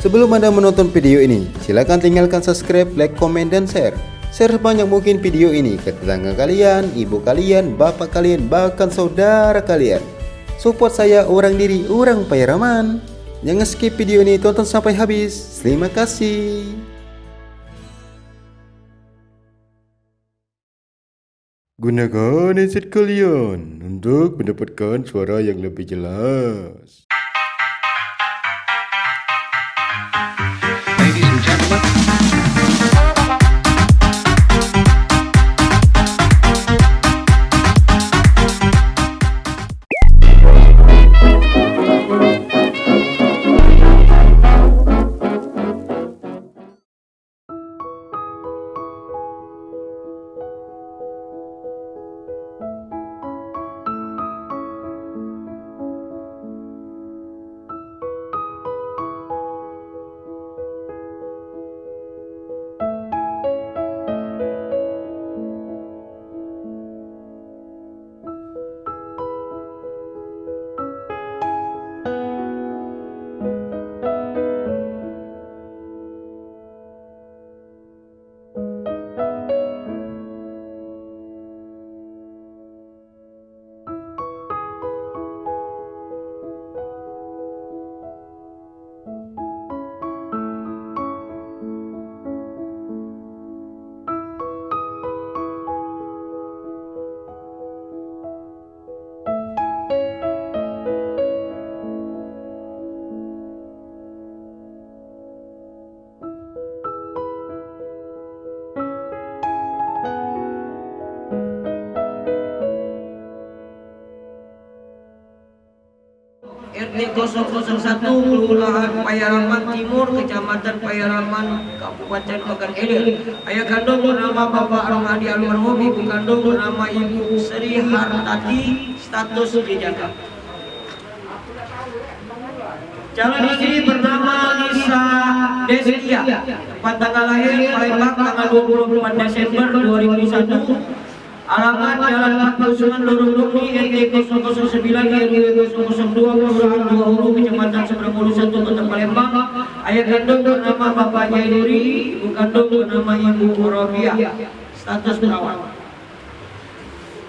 Sebelum Anda menonton video ini, silakan tinggalkan subscribe, like, komen, dan share. Share sebanyak mungkin video ini ke tetangga kalian, ibu kalian, bapak kalian, bahkan saudara kalian. Support saya orang diri, orang Pairaman. Jangan skip video ini, tonton sampai habis. Terima kasih. Gunakan headset kalian untuk mendapatkan suara yang lebih jelas. RT 001 Kelurahan Payaraman Timur Kecamatan Payaraman Kabupaten Pekan Ilir Ayah kandung bernama Bapak Romadi almarhum Ibu kandung bernama Ibu Sri Hartati status dijaga Calon istri bernama Lisa Destia. Tempat tanggal lahir Palembang tanggal 24 Desember 2001 Alamat Jalan Pakusungan Lorong Rumi RT 009 RW 002 Kelurahan Dua Hulu Kecamatan Seberang 1 Kota Palembang. Ayah kandung bernama Bapak Jainuri Ibu kandung bernama Ibu Robiah Status perawat.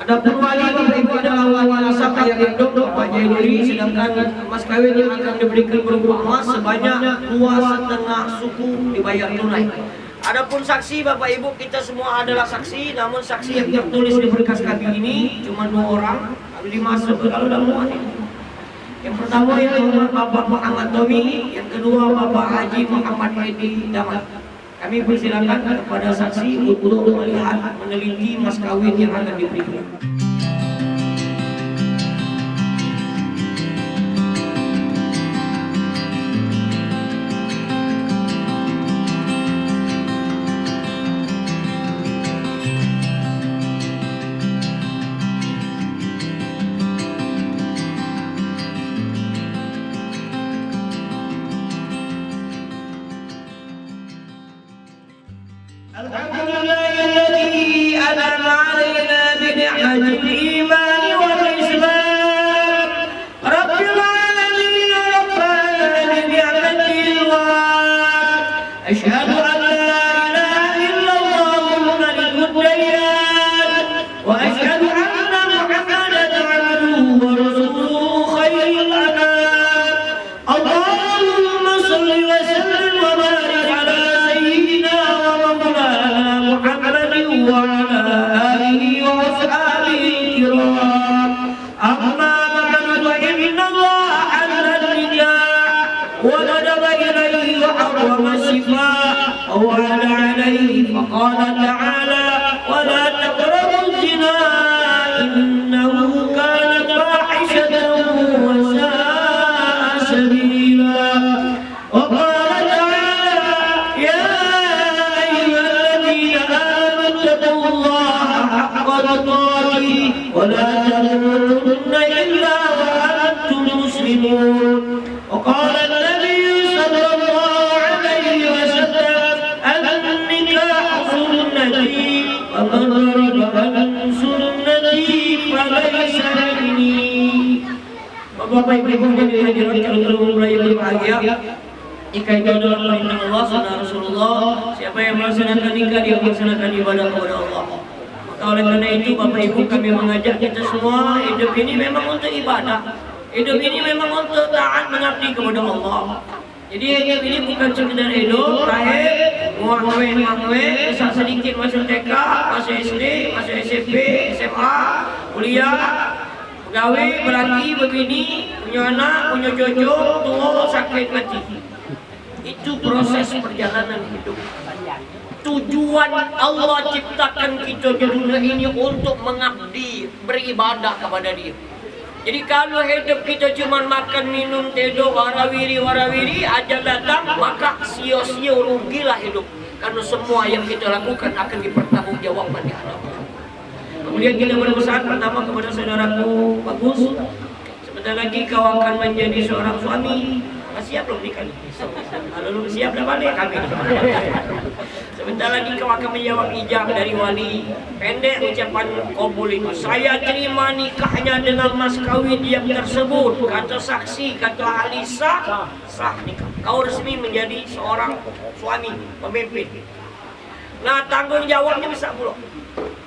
Adapun wali Bapak Ibu adalah wali sah ayah kandung Bapak Jainuri Sedangkan mas kawin yang akan diberikan berupa emas sebanyak dua setengah suku dibayar tunai Adapun saksi Bapak Ibu kita semua adalah saksi namun saksi yang tertulis di berkas kami ini cuma dua orang lima kalau dalam ini. Yang pertama yang Bapak Muhammad Tomi, yang kedua Bapak Haji Muhammad Edi Damat. Kami persilakan kepada saksi untuk melihat meneliti mas kawin yang akan diberikan. ووعد عليه فقال تعالى سنتي ومن رغب عن سنتي فليس مني Bapak Ibu yang dihadirat calon calon yang berbahagia Jika itu adalah perintah Allah, sunnah Rasulullah, siapa yang melaksanakan nikah dia melaksanakan ibadah kepada Allah. Maka oleh karena itu Bapak Ibu kami mengajak kita semua hidup ini memang untuk ibadah. Hidup ini memang untuk taat mengabdi kepada Allah. jadi ini bukan sekedar hidup, lahir, muangwe muangwe, besar sedikit masuk TK, masuk SD, masuk SMP, SMA, kuliah, pegawai, berlaki, begini, punya anak, punya cucu, tua, sakit, mati. Itu proses perjalanan hidup. Tujuan Allah ciptakan kita di dunia ini untuk mengabdi, beribadah kepada Dia. Jadi kalau hidup kita cuma makan, minum, tidur, warawiri, warawiri, ajal datang, maka sia-sia rugilah hidup. Karena semua yang kita lakukan akan dipertanggungjawabkan di hadapan. Kemudian kita berpesan pertama kepada saudaraku Bagus, sebentar lagi kau akan menjadi seorang suami. Siap belum nikah? Kalau belum siap dah balik kami. Sebentar lagi kau akan menjawab ijab dari wali. Pendek ucapan kabul itu. Saya terima nikahnya dengan mas kawin yang tersebut. Kata saksi, kata ahli sah, sah nikah. Kau resmi menjadi seorang suami, pemimpin. Nah tanggung jawabnya besar pula.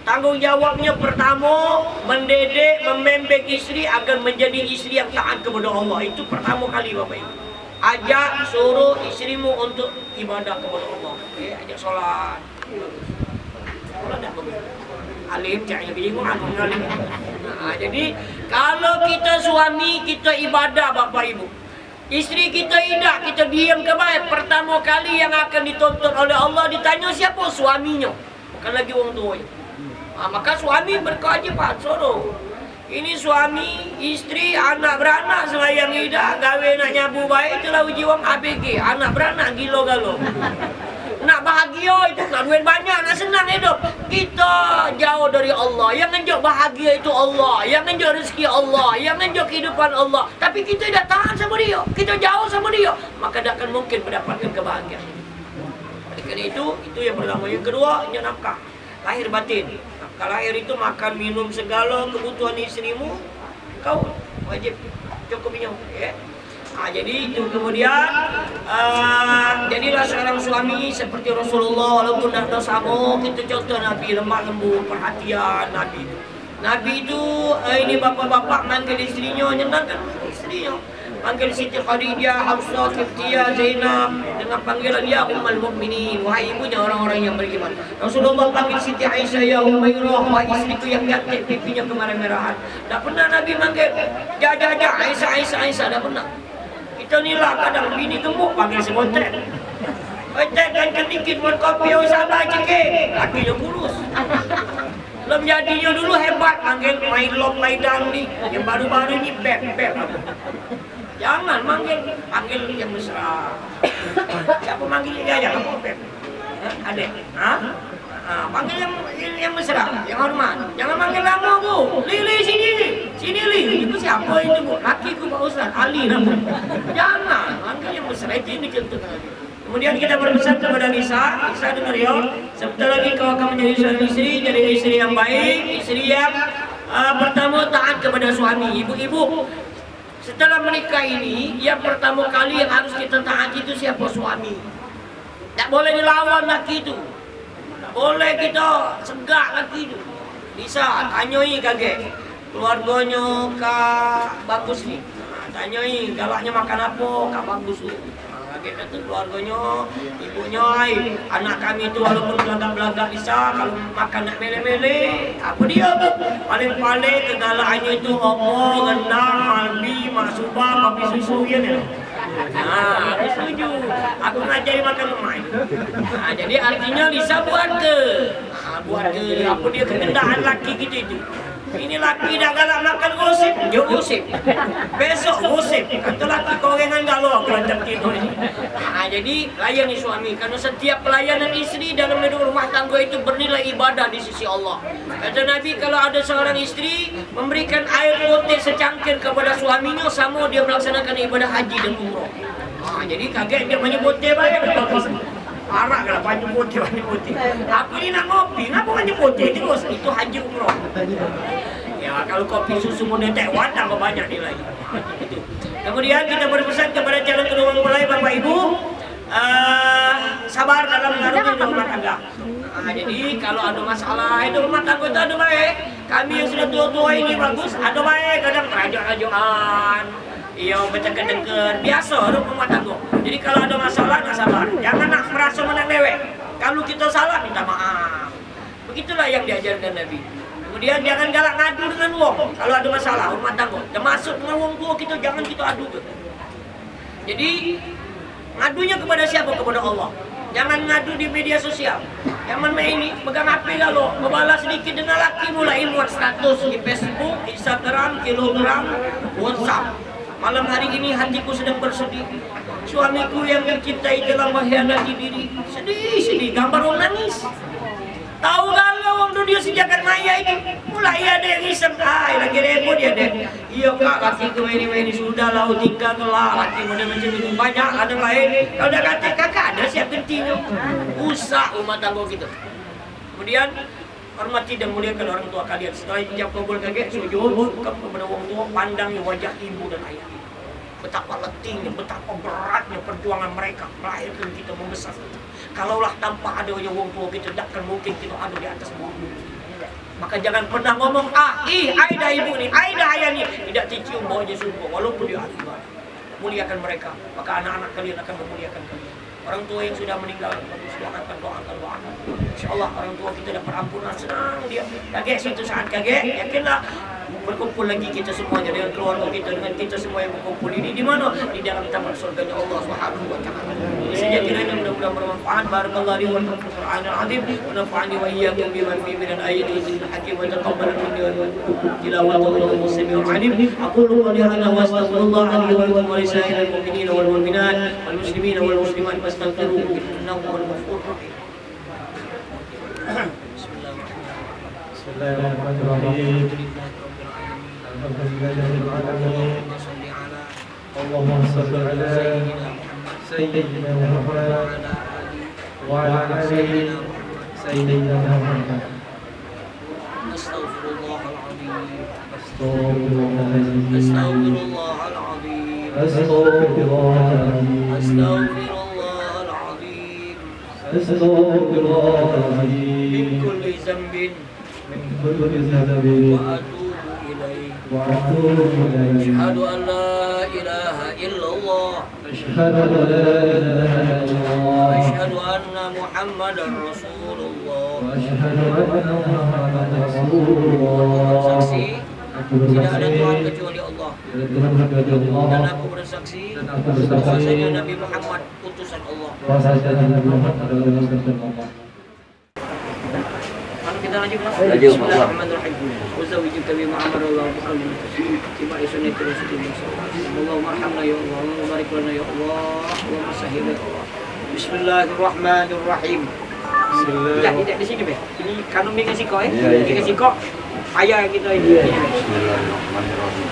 Tanggung jawabnya pertama mendidik, membimbing istri agar menjadi istri yang taat kepada Allah. Itu pertama kali Bapak Ibu. Ajak suruh istrimu untuk ibadah kepada Allah. Eh, ajak sholat. Alim aku alim. Nah, jadi kalau kita suami kita ibadah Bapak Ibu. Istri kita tidak, kita diam ke baik. Pertama kali yang akan ditonton oleh Allah ditanya siapa suaminya. Bukan lagi orang tuanya. Nah, maka suami berkewajiban suruh. Ini suami, istri, anak beranak selayang hidup, gawe nak nyabu baik itulah uji wong ABG. Anak beranak gilo galo. Nak bahagia itu nak duit banyak, nak senang hidup. Kita jauh dari Allah. Yang ngenjok bahagia itu Allah. Yang ngenjok rezeki Allah. Yang ngenjok kehidupan Allah. Tapi kita tidak tahan sama dia. Kita jauh sama dia. Maka tidak akan mungkin mendapatkan kebahagiaan. Oleh itu, itu yang pertama. Yang kedua, ini nafkah. Lahir batin. Nafkah lahir itu makan, minum segala kebutuhan istrimu. Kau wajib cukup minum. Ya. Nah, jadi itu kemudian uh, jadilah seorang suami seperti Rasulullah walaupun tidak sama kita contoh Nabi lemah lembut perhatian Nabi Nabi itu uh, ini bapak-bapak manggil istrinya nyenangkan istrinya panggil Siti Khadijah, Hafsah, Kiftiyah, Zainab dengan panggilan ya Ummul Mukminin wahai ibunya orang-orang yang beriman Rasulullah panggil Siti Aisyah ya Umairah wahai istriku yang cantik pipinya kemerah-merahan tak pernah Nabi manggil jajah Aisyah Aisyah Aisyah tak pernah kita ni lah kadang bini gemuk panggil sekotek. Kotek kan kedikit buat kopi yang sabar sikit. Lakinya kurus. Belum jadinya dulu hebat panggil main lom maidan ni. Yang baru-baru ni beb beb. Jangan manggil panggil yang mesra. Siapa manggil jangan apa beb. Adek. Ha? Ha, panggil yang, yang, mesra, yang hormat. Jangan panggil lama bu. Lili sini. Sini Li. Itu siapa itu bu? Laki ku Pak Ustaz. Ali nama. Jangan. Panggil yang mesra. Itu ini contoh. Kemudian kita berpesan kepada Nisa. Nisa dengar ya. Sebentar lagi kau akan menjadi seorang istri. Jadi istri yang baik. Istri yang uh, pertama taat kepada suami. Ibu-ibu. Setelah menikah ini, yang pertama kali yang harus kita taat itu siapa suami. Tak boleh dilawan laki itu. Boleh kita segak lagi tu. Bisa tanyai kaget. Keluarganya kak bagus ni. Ha, tanyai galaknya makan apa kak bagus. Ha, kaget kata keluarganya, ibunya ai, anak kami tu walaupun belagak-belagak bisa kalau makan nak mele-mele, apa dia tu? Paling-paling kegalakannya itu apa, rendang, malbi, mak subah, kopi susu ya ni. Nah, aku setuju. Aku ngajari makan lemai. Nah, jadi artinya Lisa buat ke? Nah, buat ke apa dia kekendaan laki kita itu. Ini laki dah galak makan gosip, dia gosip. Besok gosip. Kata laki orang galau kelantar kita ini. Nah, jadi layani suami. Karena setiap pelayanan istri dalam hidup rumah tangga itu bernilai ibadah di sisi Allah. Kata Nabi kalau ada seorang istri memberikan air putih secangkir kepada suaminya sama dia melaksanakan ibadah haji dan umrah. Nah, jadi kaget dia menyebut dia baik. Arak lah banyak putih, banyak putih. Aku ni nak ngopi, kenapa banyak putih terus? Itu haji umrah. Ya, kalau kopi susu model Taiwan tambah banyak nilai. Kemudian kita berpesan kepada calon kedua mempelai Bapak Ibu, rumah tangga. Nah, jadi kalau ada masalah itu rumah tangga itu ada baik. Kami yang sudah tua-tua ini bagus, ada baik kadang rajuk-rajukan. Iya, berdekat-dekat. Biasa rumah tangga. Jadi kalau ada masalah, nak sabar. Jangan Begitulah yang diajarkan Nabi. Kemudian jangan galak ngadu dengan wong. Kalau ada masalah rumah tangga, termasuk dengan wong tua kita jangan kita adu. Jadi ngadunya kepada siapa? Kepada Allah. Jangan ngadu di media sosial. Jangan main ini pegang HP lalu membalas sedikit dengan laki mulai muat status di Facebook, Instagram, kilogram, WhatsApp. Malam hari ini hatiku sedang bersedih. Suamiku yang mencintai telah mengkhianati diri. Sedih, sedih. Gambar orang nangis. Tahu dunia sejagat maya itu mulai ada yang iseng ah lagi repot ya deh iya kak laki ke ini ini sudah lah tinggal kelak laki model macam itu. Banyak ada lain kalau udah kata kakak ada siap gentinya. Usah umat tangga kita. Kemudian hormati dan muliakan orang tua kalian. Setelah ijab kabul kaget sujud kepada orang tua pandangi wajah ibu dan ayah. Betapa letihnya, betapa beratnya perjuangan mereka. Melahirkan kita membesar Kalaulah tanpa ada wong tua kita takkan mungkin kita ada di atas bumi. Maka jangan pernah ngomong ah, ih, Aida ibu ni, Aida ayah ni. Tidak dicium baunya sungguh walaupun dia ahli. Muliakan mereka, maka anak-anak kalian akan memuliakan kalian. Orang tua yang sudah meninggal, sudah akan doakan doakan. Insya Allah orang tua kita dapat ampunan senang dia. Kaget suatu saat kaget, yakinlah berkumpul lagi kita semuanya dengan keluarga kita dengan kita semua yang berkumpul ini. Di mana? Di dalam taman surganya Allah Subhanahu wa taala. Saja kiranya mudah-mudahan bermanfaat. Barakallahu li wa lakum fil Qur'anil azim wa nafa'ani wa iyyakum bima min al-ayati wa hakim wa taqabbal minni wa tilawatahu innahu samii'un 'alim. Aqulu qawli hadha wa astaghfirullah li wa lakum wa li sa'iril mu'minina wal mu'minat wal muslimina wal muslimat. Fastaghfiruhu innahu huwal ghafurur rahim. Bismillahirrahmanirrahim. اللهم صل على سيدنا محمد وعلى ال سيدنا محمد. استغفر الله العظيم استغفر الله العظيم استغفر الله العظيم أستغفر الله العظيم. أستغفر الله العظيم. أستغفر الله العظيم. من كل ذنب. من كل ذنب. وأتوب illallah. أشهد أن لا إله إلا الله Asyhadu anna Muhammadar Rasulullah. وأشهد أن محمدا رسول الله Saksi Aku tidak ada Tuhan bersaksi kecuali Allah. tidak Tuhan kecuali Dan Allah aku bersaksi Dan aku bersaksi bahwasanya Nabi Muhammad utusan Allah. Bismillahirrahmanirrahim. Ya ya Allah, Allahumma sahhil ya Allah. Bismillahirrahmanirrahim. Tidak, tidak di sini. Ini siko, eh. Iya, iya. Dengan siko. Ayah kita ini. Bismillahirrahmanirrahim.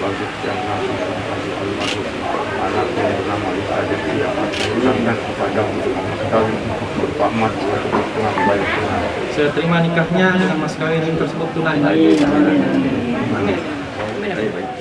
Bagus yang anak yang bernama Isa jadi ucapkan kepada untuk. Saya terima nikahnya dengan mas kawin tersebut tunai. Amin. Amin. Amin. Baik, baik.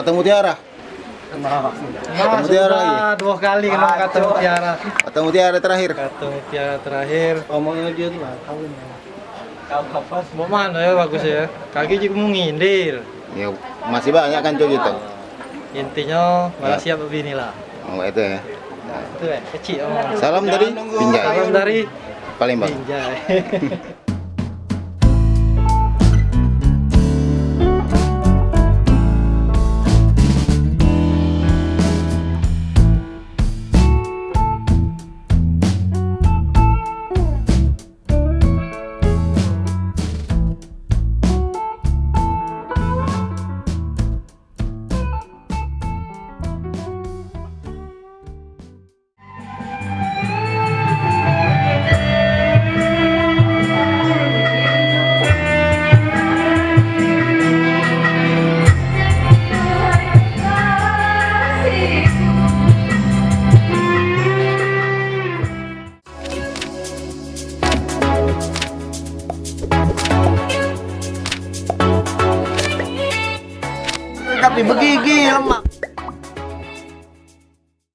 Kata mutiara. Nah, Kata mutiara lagi. sudah dua kali kena kata mutiara. Kata mutiara terakhir. Kata mutiara terakhir. Ngomongnya dia tuh lah, tahu. Mau mana ya bagus ya? Kaki juga mau ngindir. Ya, masih banyak kan cok gitu. Intinya malah Ya. siap begini lah. Oh, itu ya. Itu ya, kecil. Oh. Salam dari Binjai. Salam dari Palembang.